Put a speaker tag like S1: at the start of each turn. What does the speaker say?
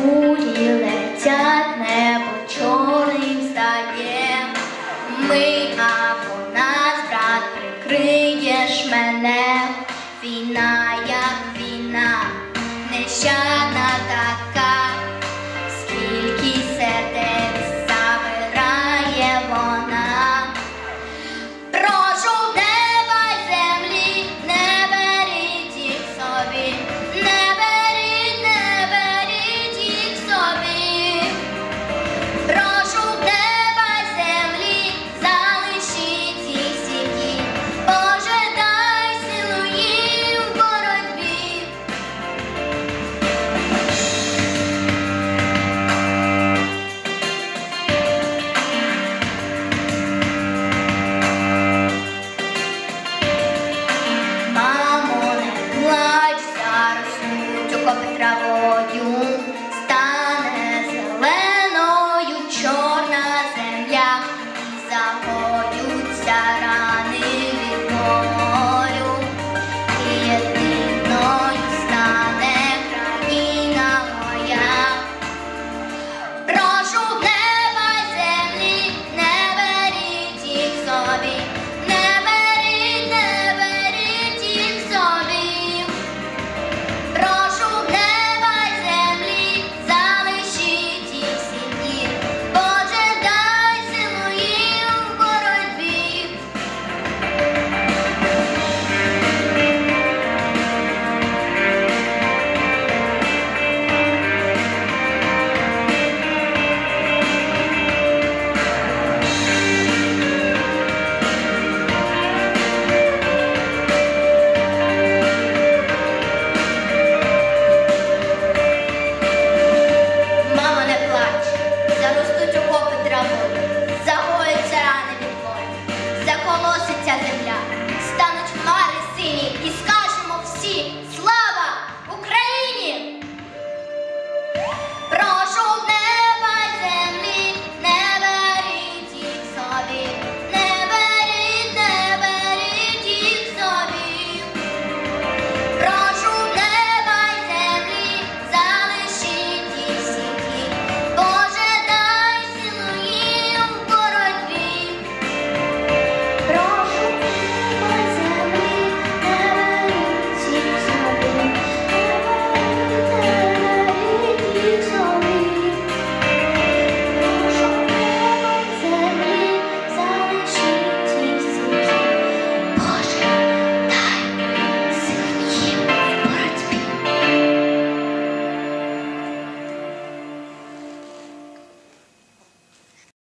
S1: хмурі летять небо чорним стає. Ми або нас, брат, прикриєш мене, війна, як війна, нещадна так.